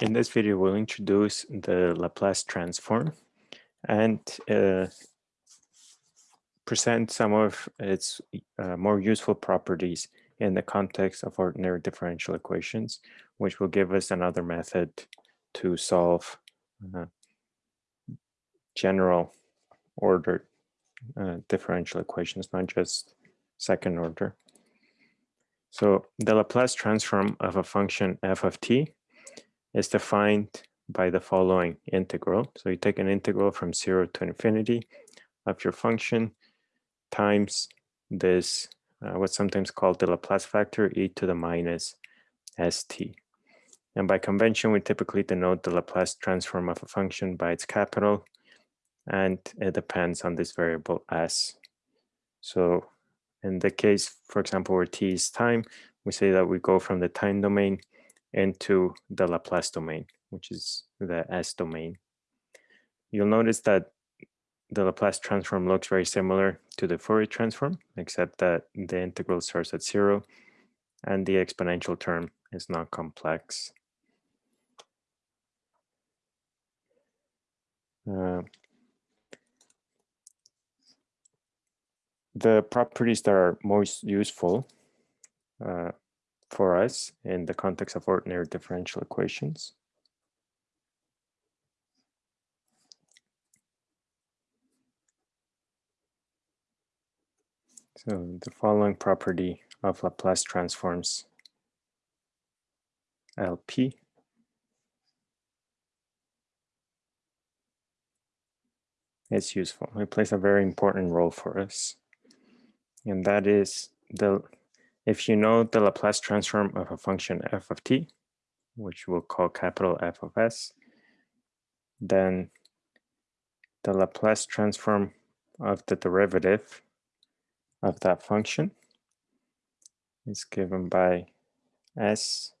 in this video, we'll introduce the Laplace transform and uh, present some of its uh, more useful properties in the context of ordinary differential equations, which will give us another method to solve uh, general order uh, differential equations, not just second order. So the Laplace transform of a function f of t is defined by the following integral. So you take an integral from zero to infinity of your function times this, uh, what's sometimes called the Laplace factor, e to the minus st. And by convention, we typically denote the Laplace transform of a function by its capital, and it depends on this variable s. So in the case, for example, where t is time, we say that we go from the time domain into the Laplace domain, which is the S domain. You'll notice that the Laplace transform looks very similar to the Fourier transform, except that the integral starts at zero and the exponential term is not complex. Uh, the properties that are most useful uh, for us in the context of ordinary differential equations. So the following property of Laplace transforms LP is useful. It plays a very important role for us. And that is the if you know the Laplace transform of a function f of t, which we'll call capital F of s, then the Laplace transform of the derivative of that function is given by s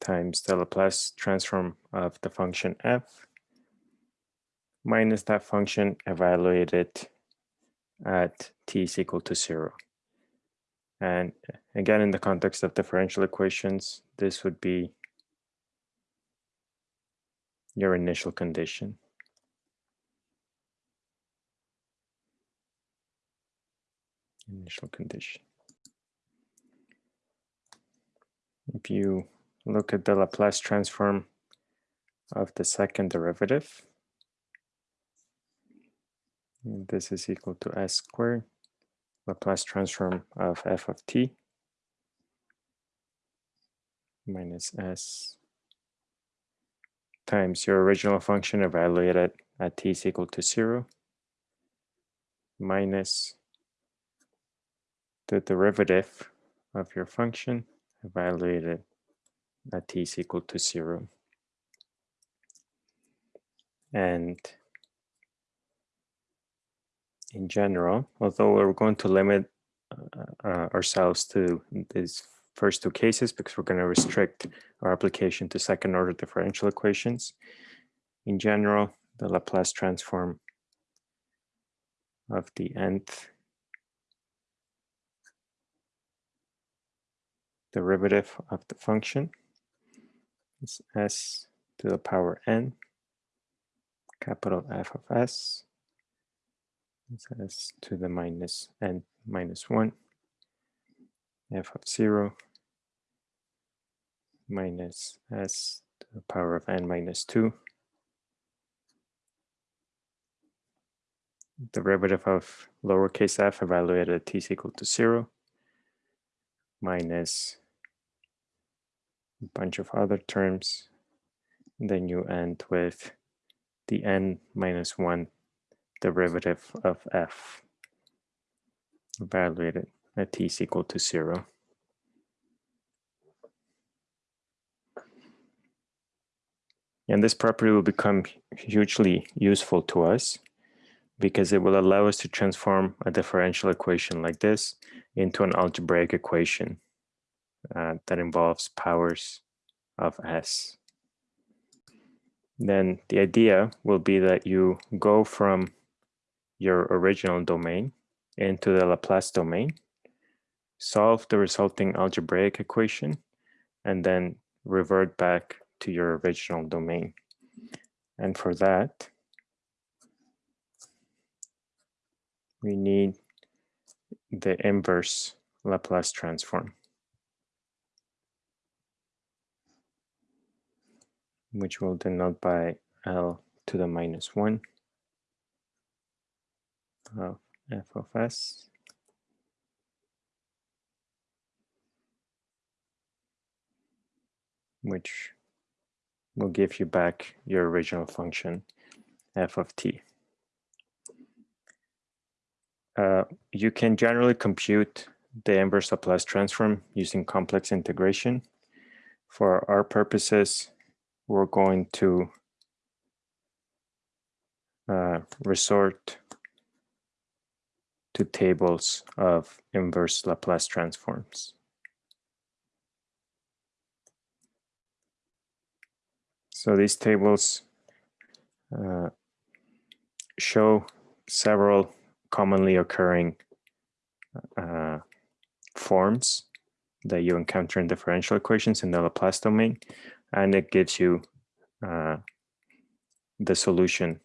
times the Laplace transform of the function f minus that function evaluated at t is equal to zero. And again, in the context of differential equations, this would be your initial condition. Initial condition. If you look at the Laplace transform of the second derivative, this is equal to s squared, Laplace transform of f of t minus s times your original function evaluated at t is equal to zero minus the derivative of your function evaluated at t is equal to zero. And in general, although we're going to limit uh, uh, ourselves to these first two cases because we're going to restrict our application to second order differential equations. In general, the Laplace transform of the nth derivative of the function is s to the power n capital F of s s to the minus n minus 1 f of 0 minus s to the power of n minus 2 derivative of lowercase f evaluated at t is equal to 0 minus a bunch of other terms. Then you end with the n minus 1 derivative of f evaluated at t is equal to zero. And this property will become hugely useful to us because it will allow us to transform a differential equation like this into an algebraic equation uh, that involves powers of s. Then the idea will be that you go from your original domain into the Laplace domain, solve the resulting algebraic equation, and then revert back to your original domain. And for that, we need the inverse Laplace transform, which we'll denote by L to the minus one of f of s which will give you back your original function f of t. Uh, you can generally compute the inverse Laplace transform using complex integration. For our purposes, we're going to uh, resort to tables of inverse Laplace transforms. So these tables uh, show several commonly occurring uh, forms that you encounter in differential equations in the Laplace domain, and it gives you uh, the solution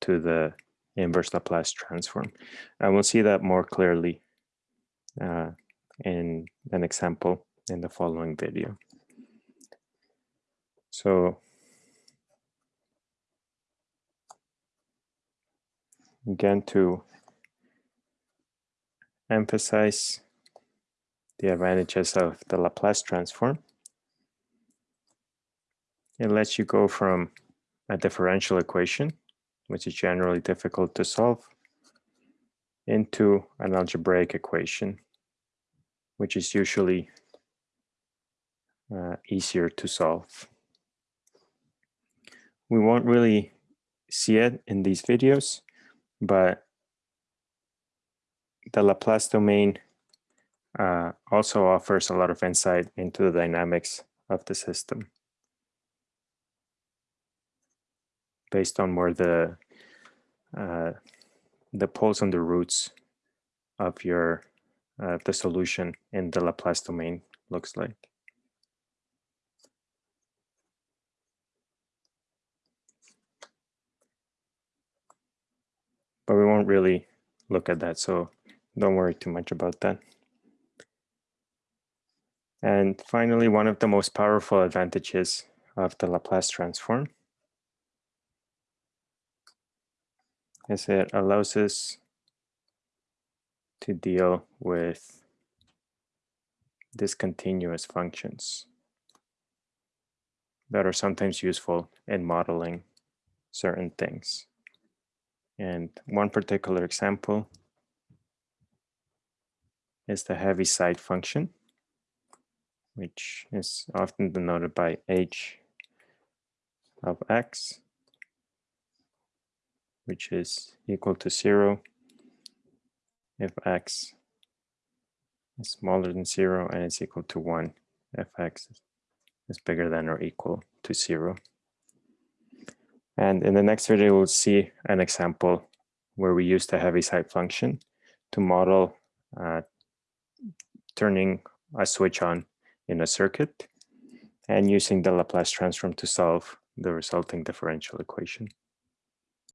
to the inverse Laplace transform. And we'll see that more clearly uh, in an example in the following video. So again, to emphasize the advantages of the Laplace transform, it lets you go from a differential equation, which is generally difficult to solve, into an algebraic equation, which is usually uh, easier to solve. We won't really see it in these videos, but the Laplace domain uh, also offers a lot of insight into the dynamics of the system based on where the uh, the poles and the roots of your uh, the solution in the Laplace domain looks like. but we won't really look at that. So don't worry too much about that. And finally, one of the most powerful advantages of the Laplace transform is it allows us to deal with discontinuous functions that are sometimes useful in modeling certain things. And one particular example is the Heaviside function, which is often denoted by h of x, which is equal to zero if x is smaller than zero and it's equal to one if x is bigger than or equal to zero. And in the next video, we'll see an example where we use the Heaviside function to model uh, turning a switch on in a circuit and using the Laplace transform to solve the resulting differential equation.